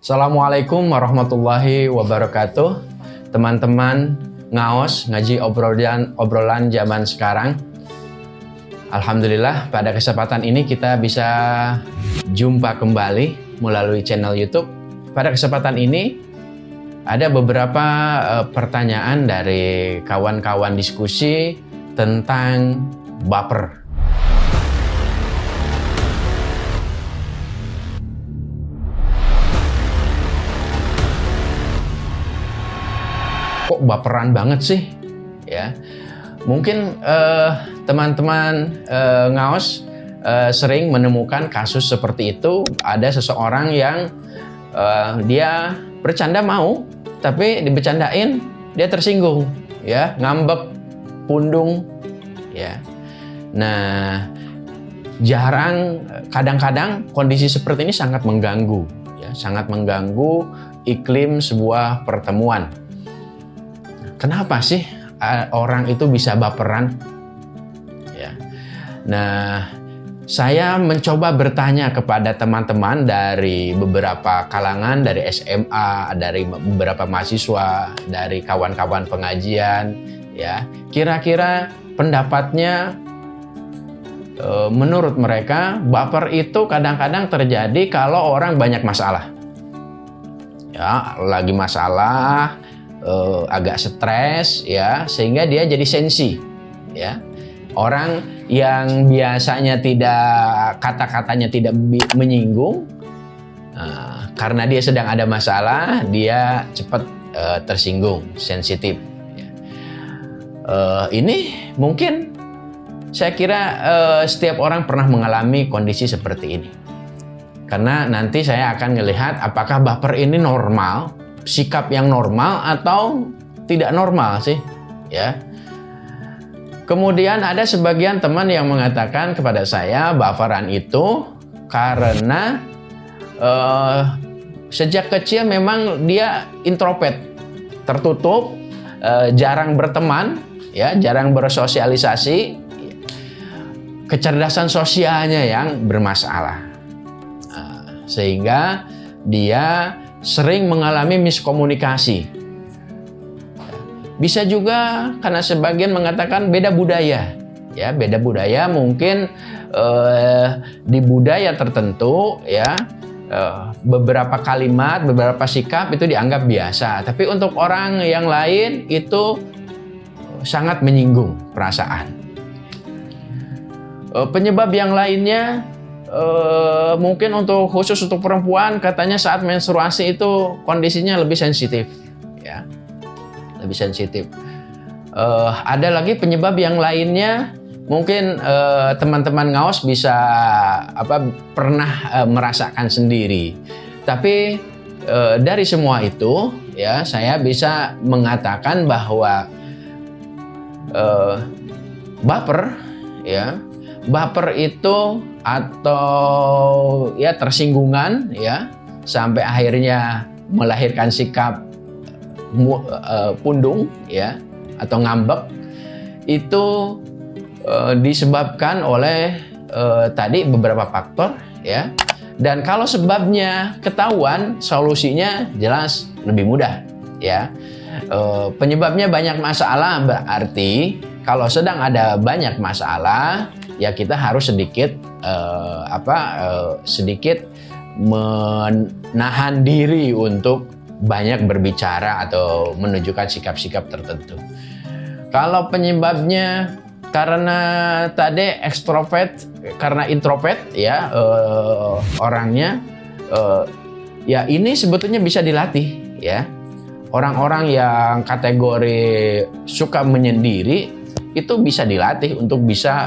Assalamualaikum warahmatullahi wabarakatuh. Teman-teman ngaos ngaji obrolan obrolan zaman sekarang. Alhamdulillah pada kesempatan ini kita bisa jumpa kembali melalui channel YouTube. Pada kesempatan ini ada beberapa uh, pertanyaan dari kawan-kawan diskusi tentang baper. Kok baperan banget sih? Ya. Mungkin teman-teman uh, uh, ngaos uh, sering menemukan kasus seperti itu. Ada seseorang yang uh, dia bercanda mau tapi dibecandain dia tersinggung ya. Ngambek pundung ya. Nah jarang kadang-kadang kondisi seperti ini sangat mengganggu ya. Sangat mengganggu iklim sebuah pertemuan Kenapa sih orang itu bisa baperan? Ya. Nah, saya mencoba bertanya kepada teman-teman dari beberapa kalangan, dari SMA, dari beberapa mahasiswa, dari kawan-kawan pengajian, ya. Kira-kira pendapatnya e, menurut mereka baper itu kadang-kadang terjadi kalau orang banyak masalah. Ya, lagi masalah, uh, agak stres ya sehingga dia jadi sensi ya orang yang biasanya tidak kata-katanya tidak menyinggung uh, karena dia sedang ada masalah dia cepat uh, tersinggung sensitif ya. ini mungkin saya kira uh, setiap orang pernah mengalami kondisi seperti ini karena nanti saya akan melihat apakah baper ini normal sikap yang normal atau tidak normal sih ya. Kemudian ada sebagian teman yang mengatakan kepada saya baperan itu karena uh, sejak kecil memang dia introvert tertutup uh, jarang berteman ya jarang bersosialisasi kecerdasan sosialnya yang bermasalah. Uh, sehingga dia sering mengalami miskomunikasi. Bisa juga karena sebagian mengatakan beda budaya. Ya, beda budaya mungkin eh, di budaya tertentu ya eh, beberapa kalimat, beberapa sikap itu dianggap biasa. Tapi untuk orang yang lain itu sangat menyinggung perasaan. Eh, penyebab yang lainnya Uh, mungkin untuk khusus untuk perempuan katanya saat menstruasi itu kondisinya lebih sensitif ya. Lebih sensitif. Uh, ada lagi penyebab yang lainnya mungkin eh, teman-teman uh, ngaos bisa apa pernah uh, merasakan sendiri. Tapi uh, dari semua itu ya saya bisa mengatakan bahwa uh, baper ya baper itu atau ya tersinggungan ya sampai akhirnya melahirkan sikap uh, pundung ya atau ngambek. Itu uh, disebabkan oleh uh, tadi beberapa faktor ya. Dan kalau sebabnya ketahuan solusinya jelas lebih mudah ya. Penyebabnya banyak masalah berarti kalau sedang ada banyak masalah ya kita harus sedikit uh, apa uh, sedikit menahan diri untuk banyak berbicara atau menunjukkan sikap-sikap tertentu. Kalau penyebabnya karena tadi ekstrovert, karena introvert ya uh, orangnya, uh, ya ini sebetulnya bisa dilatih ya. Orang-orang yang kategori suka menyendiri itu bisa dilatih untuk bisa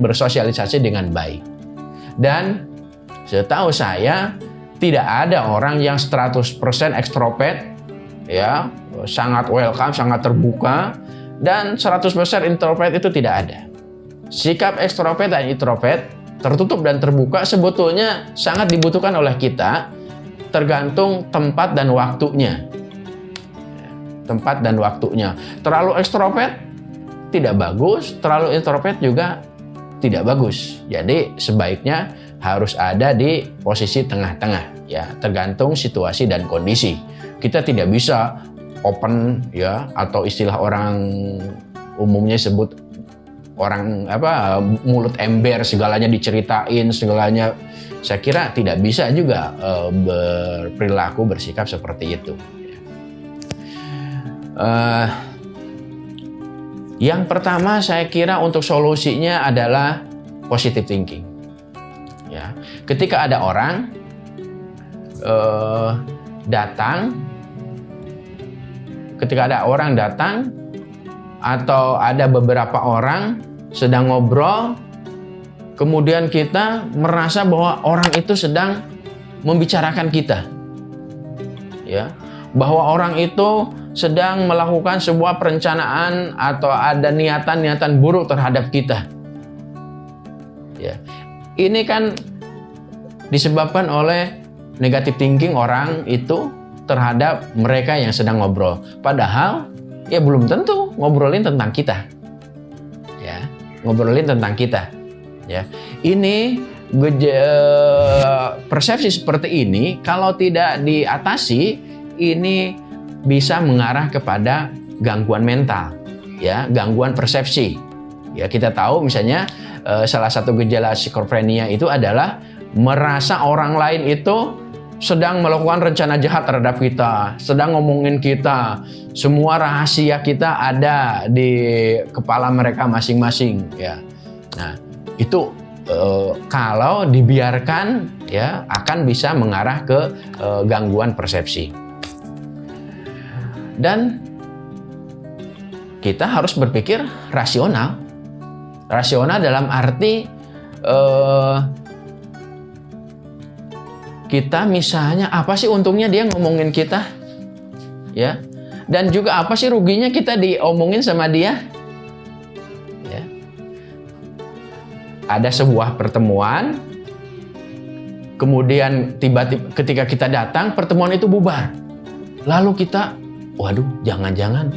bersosialisasi dengan baik. Dan setahu saya tidak ada orang yang 100% ekstrovert ya, sangat welcome, sangat terbuka dan 100% introvert itu tidak ada. Sikap ekstrovert dan introvert tertutup dan terbuka sebetulnya sangat dibutuhkan oleh kita tergantung tempat dan waktunya. Tempat dan waktunya. Terlalu ekstrovert tidak bagus, terlalu introvert juga tidak bagus. Jadi sebaiknya harus ada di posisi tengah-tengah ya, tergantung situasi dan kondisi. Kita tidak bisa open ya atau istilah orang umumnya sebut orang apa mulut ember segalanya diceritain segalanya saya kira tidak bisa juga uh, berperilaku bersikap seperti itu. Uh, yang pertama saya kira untuk solusinya adalah positive thinking. Ya, ketika ada orang uh, datang, ketika ada orang datang atau ada beberapa orang sedang ngobrol, kemudian kita merasa bahwa orang itu sedang membicarakan kita, ya, bahwa orang itu sedang melakukan sebuah perencanaan atau ada niatan-niatan buruk terhadap kita. Ya. Ini kan disebabkan oleh negatif thinking orang itu terhadap mereka yang sedang ngobrol. Padahal ya belum tentu ngobrolin tentang kita. Ya, ngobrolin tentang kita. Ya. Ini persepsi seperti ini kalau tidak diatasi ini bisa mengarah kepada gangguan mental, ya, gangguan persepsi. Ya, kita tahu misalnya eh, salah satu gejala skizofrenia itu adalah merasa orang lain itu sedang melakukan rencana jahat terhadap kita, sedang ngomongin kita, semua rahasia kita ada di kepala mereka masing-masing, ya. Nah, itu eh, kalau dibiarkan ya akan bisa mengarah ke eh, gangguan persepsi. Dan kita harus berpikir rasional. Rasional dalam arti uh, kita misalnya apa sih untungnya dia ngomongin kita? Ya. Dan juga apa sih ruginya kita diomongin sama dia? Ya. Ada sebuah pertemuan kemudian tiba-tiba ketika kita datang pertemuan itu bubar. Lalu kita waduh jangan-jangan.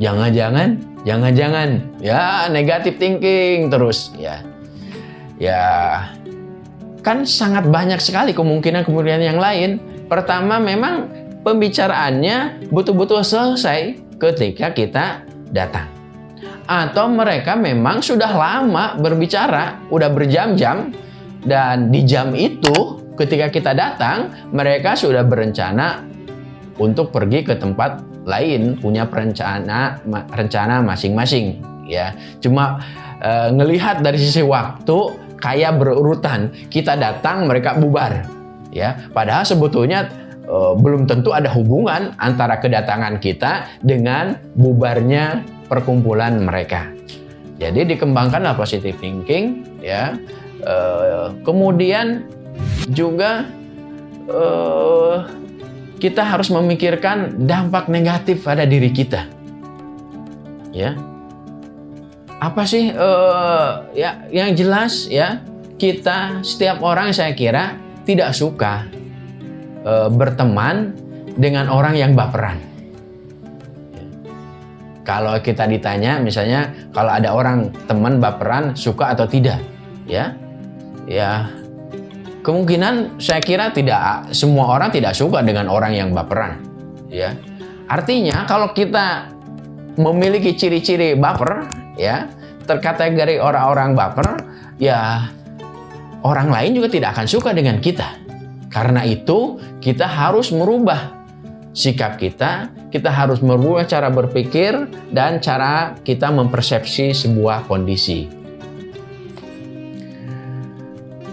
Jangan-jangan jangan-jangan. Ya negatif thinking terus. Ya. Ya. Kan sangat banyak sekali kemungkinan-kemungkinan yang lain. Pertama memang pembicaraannya betul-betul selesai ketika kita datang. Atau mereka memang sudah lama berbicara udah berjam-jam. Dan di jam itu ketika kita datang mereka sudah berencana untuk pergi ke tempat lain punya perencana rencana masing-masing ya. Cuma e, ngelihat dari sisi waktu kayak berurutan kita datang mereka bubar ya. Padahal sebetulnya e, belum tentu ada hubungan antara kedatangan kita dengan bubarnya perkumpulan mereka. Jadi dikembangkanlah positive thinking ya. E, kemudian juga e, kita harus memikirkan dampak negatif pada diri kita. Ya. Apa sih uh, ya yang jelas ya kita setiap orang saya kira tidak suka uh, berteman dengan orang yang baperan. Kalau kita ditanya misalnya kalau ada orang teman baperan suka atau tidak, ya. Ya, Kemungkinan saya kira tidak semua orang tidak suka dengan orang yang baperan, ya. Artinya kalau kita memiliki ciri-ciri baper, ya, terkategori orang-orang baper, ya orang lain juga tidak akan suka dengan kita. Karena itu kita harus merubah sikap kita, kita harus merubah cara berpikir dan cara kita mempersepsi sebuah kondisi.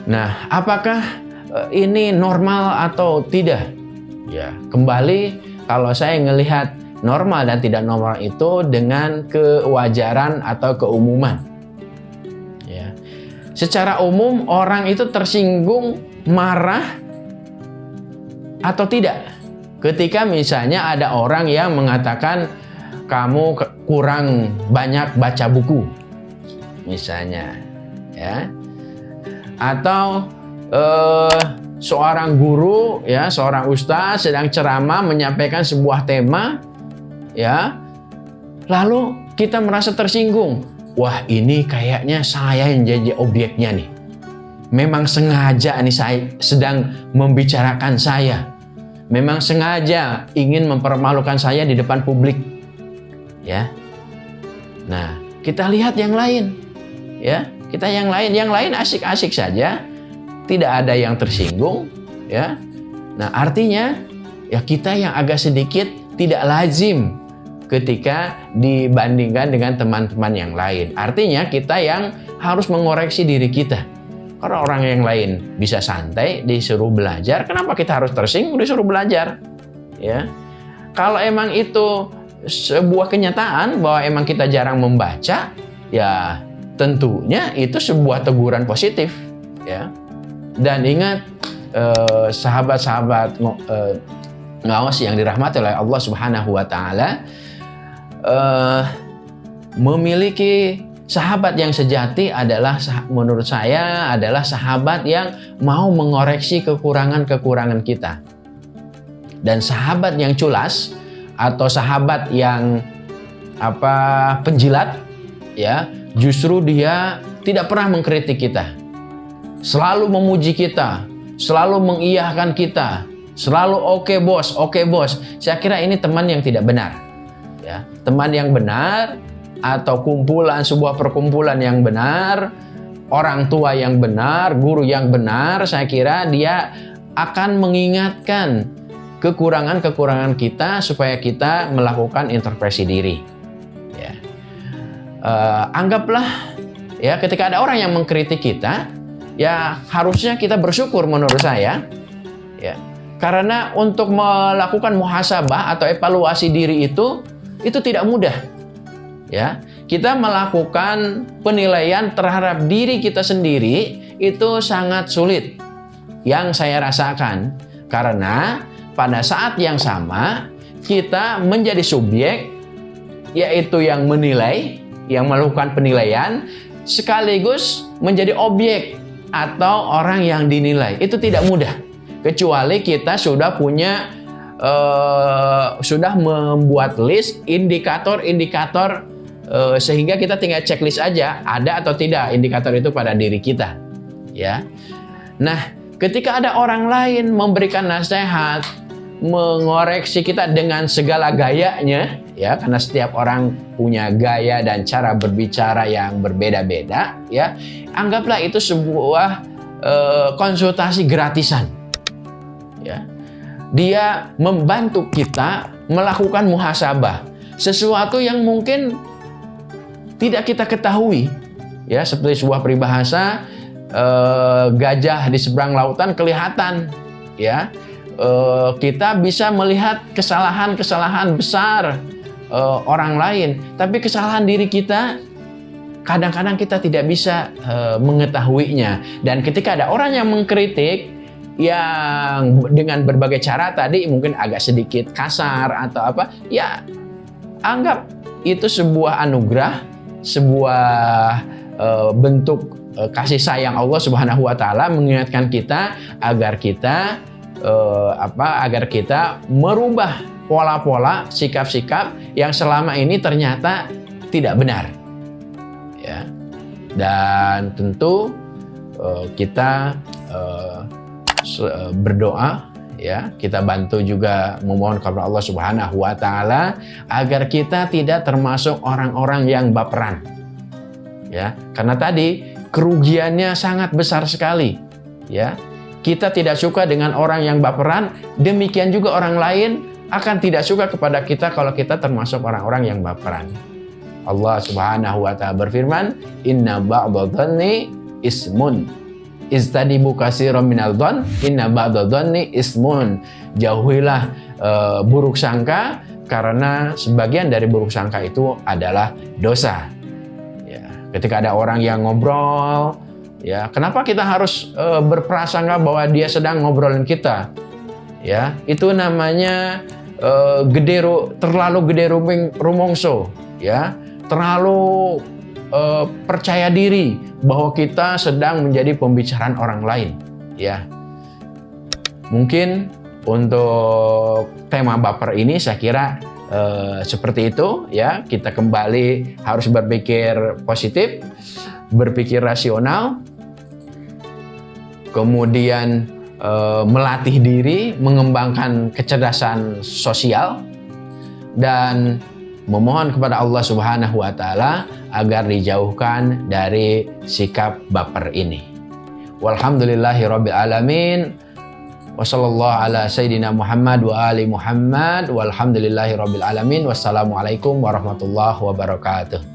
Nah, apakah eh, ini normal atau tidak? Ya, kembali kalau saya melihat normal dan tidak normal itu dengan kewajaran atau keumuman. Ya. Secara umum orang itu tersinggung, marah atau tidak ketika misalnya ada orang yang mengatakan kamu kurang banyak baca buku misalnya ya atau uh, seorang guru ya seorang ustaz sedang ceramah menyampaikan sebuah tema ya lalu kita merasa tersinggung wah ini kayaknya saya yang jadi objeknya nih memang sengaja nih saya sedang membicarakan saya. Memang sengaja ingin mempermalukan saya di depan publik. Ya. Nah, kita lihat yang lain. Ya, kita yang lain, yang lain asik-asik saja. Tidak ada yang tersinggung, ya. Nah, artinya ya kita yang agak sedikit tidak lazim ketika dibandingkan dengan teman-teman yang lain. Artinya kita yang harus mengoreksi diri kita. Karena orang yang lain bisa santai disuruh belajar, kenapa kita harus tersinggung disuruh belajar? Ya. Kalau emang itu sebuah kenyataan bahwa emang kita jarang membaca, ya tentunya itu sebuah teguran positif, ya. Dan ingat eh, sahabat-sahabat eh, ngawas yang dirahmati oleh Allah Subhanahu wa taala uh, memiliki sahabat yang sejati adalah menurut saya adalah sahabat yang mau mengoreksi kekurangan-kekurangan kita. Dan sahabat yang culas atau sahabat yang apa penjilat ya, justru dia tidak pernah mengkritik kita. Selalu memuji kita, selalu mengiyahkan kita, selalu oke okay, bos, oke okay, bos. Saya kira ini teman yang tidak benar ya teman yang benar atau kumpulan sebuah perkumpulan yang benar orang tua yang benar guru yang benar saya kira dia akan mengingatkan kekurangan-kekurangan kita supaya kita melakukan introspeksi diri uh, anggaplah ya ketika ada orang yang mengkritik kita ya harusnya kita bersyukur menurut saya ya karena untuk melakukan muhasabah atau evaluasi diri itu itu tidak mudah. Ya, kita melakukan penilaian terhadap diri kita sendiri itu sangat sulit. Yang saya rasakan karena pada saat yang sama kita menjadi subjek yaitu yang menilai, yang melakukan penilaian sekaligus menjadi objek atau orang yang dinilai. Itu tidak mudah. Kecuali kita sudah punya uh, sudah membuat list indikator-indikator uh, sehingga kita tinggal checklist aja ada atau tidak indikator itu pada diri kita ya nah ketika ada orang lain memberikan nasihat mengoreksi kita dengan segala gayanya ya karena setiap orang punya gaya dan cara berbicara yang berbeda-beda ya anggaplah itu sebuah uh, konsultasi gratisan ya dia membantu kita melakukan muhasabah. Sesuatu yang mungkin tidak kita ketahui. Ya, seperti sebuah peribahasa eh, gajah di seberang lautan kelihatan ya. Eh, kita bisa melihat kesalahan-kesalahan besar eh, orang lain, tapi kesalahan diri kita kadang-kadang kita tidak bisa eh, mengetahuinya. Dan ketika ada orang yang mengkritik, yang dengan berbagai cara tadi mungkin agak sedikit kasar atau apa, ya anggap itu sebuah anugerah, sebuah uh, bentuk uh, kasih sayang Allah Subhanahu wa taala mengingatkan kita agar kita uh, apa agar kita merubah pola-pola sikap-sikap yang selama ini ternyata tidak benar. Ya. Dan tentu uh, kita uh, berdoa ya kita bantu juga memohon kepada Allah Subhanahu wa taala agar kita tidak termasuk orang-orang yang baperan. Ya, karena tadi kerugiannya sangat besar sekali. Ya. Kita tidak suka dengan orang yang baperan, demikian juga orang lain akan tidak suka kepada kita kalau kita termasuk orang-orang yang baperan. Allah Subhanahu wa taala berfirman, "Inna ba'dadhanni ismun." Istadibu kasiran minal dhon, inna ba'da dhonni ismun. Jauhilah uh, buruk sangka karena sebagian dari buruk sangka itu adalah dosa. Ya, ketika ada orang yang ngobrol, ya, kenapa kita harus uh, berprasangka bahwa dia sedang ngobrolin kita? Ya, itu namanya uh, gede terlalu gede ruming, rumongso, ya. Terlalu uh, percaya diri bahwa kita sedang menjadi pembicaraan orang lain ya. Mungkin untuk tema baper ini saya kira uh, seperti itu ya. Kita kembali harus berpikir positif berpikir rasional. Kemudian uh, melatih diri, mengembangkan kecerdasan sosial, dan memohon kepada Allah Subhanahu wa Ta'ala agar dijauhkan dari sikap baper ini. Walhamdulillahi Rabbil Alamin. Wassallallahu ala Sayyidina Muhammad wa ali Muhammad. Walhamdulillahi Rabbil Alamin. Wassalamualaikum warahmatullahi wabarakatuh.